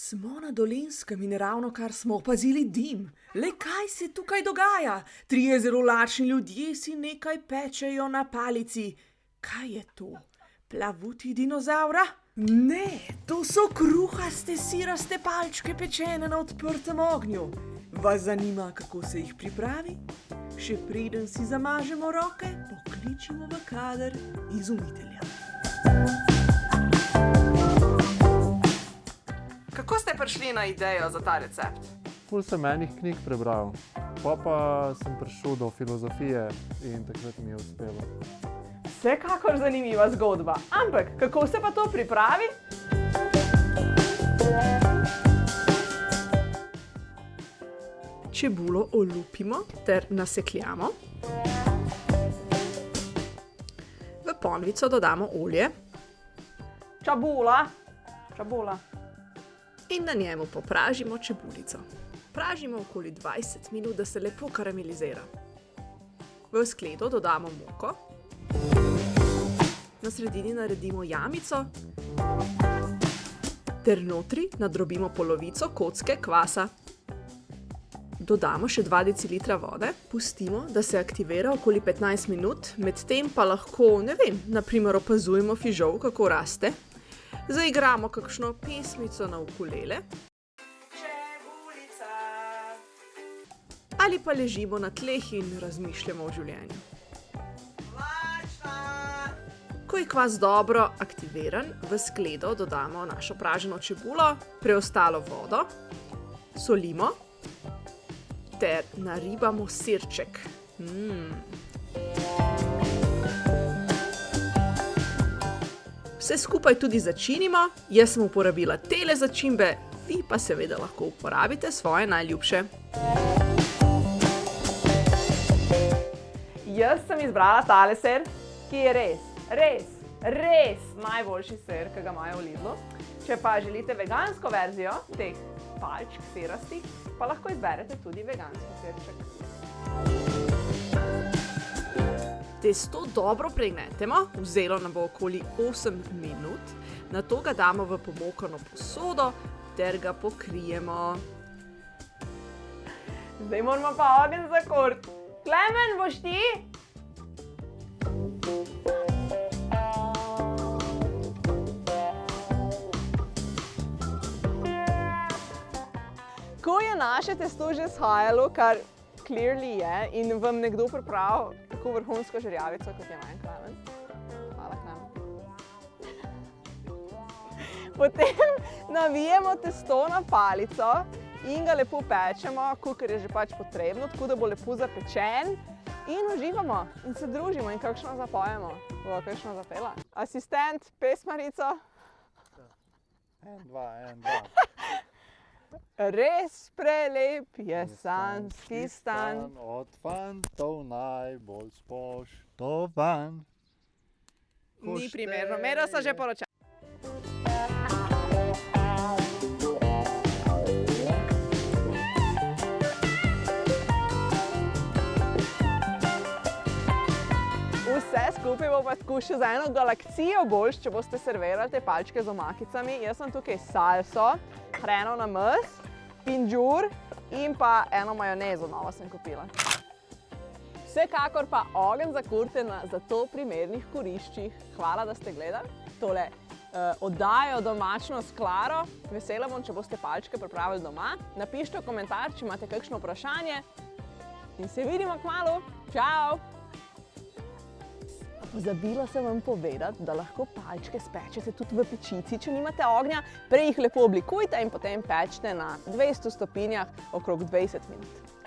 Smo na Dolenjskem in ravno kar smo opazili dim. Le kaj se tukaj dogaja? Trije zelo lačni ljudje si nekaj pečejo na palici. Kaj je to? Plavuti dinozavra? Ne, to so kruhaste siraste palčke, pečene na odprtem ognju. Vas zanima, kako se jih pripravi? Še preden si zamažemo roke, pokličimo v kader izumitelja. Prišli na idejo za ta recept? Ful sem enih knjig prebral, pa pa sem prišel do filozofije in takrat mi je uspelo. Vsekakor zanimiva zgodba, ampak kako se pa to pripravi? Čebulo olupimo ter nasekljamo. V ponvico dodamo olje Čabula. Čabula. In na njemu popražimo čebulico. Pražimo okoli 20 minut, da se lepo karamelizira. V skledo dodamo moko, na sredini naredimo jamico ter notri nadrobimo polovico kocke kvasa. Dodamo še 2 decilitra vode, pustimo, da se aktivira okoli 15 minut, medtem pa lahko, ne vem, naprimer opazujemo fižol, kako raste. Zaigramo kakšno pesmico na ukulele ali pa ležimo na tleh in razmišljamo o življenju. Ko je kvas dobro aktiviran, v skledo dodamo našo praženo čebulo, preostalo vodo, solimo ter naribamo sirček. Mm. Vse skupaj tudi začinimo, jaz sem uporabila tele začimbe, vi pa seveda lahko uporabite svoje najljubše. Jaz sem izbrala tale ser, ki je res, res, res najboljši ser, ki ga imajo v Lidlu. Če pa želite vegansko verzijo teh palčk sirastih, pa lahko izberete tudi veganski sirček. Testo dobro pregnetemo, vzelo nam bo okoli 8 minut, nato ga damo v pomokano posodo ter ga pokrijemo. Zdaj moramo pa ogenj zakuriti. Klemen, boš ti? Ko je naše testo že shajalo, kar clearly je, in vam nekdo pripravil tako vrhunsko žerjavico, kot je meni Klemen. Hvala, Klemen. Potem navijemo testo na palico in ga lepo pečemo, kolikor je že pač potrebno, tako da bo lepo zapečen. In uživamo in se družimo in kakšno zapojemo. Bo kakšno zapela? Asistent, pesmarico. En, dva, en, dva. Res prelep je sanski stan. Od fantov najbolj spoštovan. Ni primerno, Mero so že poročali. Vse skupaj bo pa tako še za eno galaksijo boljš, če boste servirali te palčke z omakicami. Jaz sem tukaj salso, hreno na mes, pinžur in pa eno majonezo novo sem kupila. Vsekakor pa ogenj zakurite na za to primernih kuriščih. Hvala, da ste gledali tole uh, oddajo domačno s Klaro. Vesela bom, če boste palčke pripravili doma. Napišite v komentar, če imate kakšno vprašanje. In se vidimo kmalu. Čau! Pozabila sem vam povedati, da lahko palčke spečete tudi v pečici, če nimate ognja. Prej jih lepo oblikujte in potem pečite na 200 stopinjah okrog 20 minut.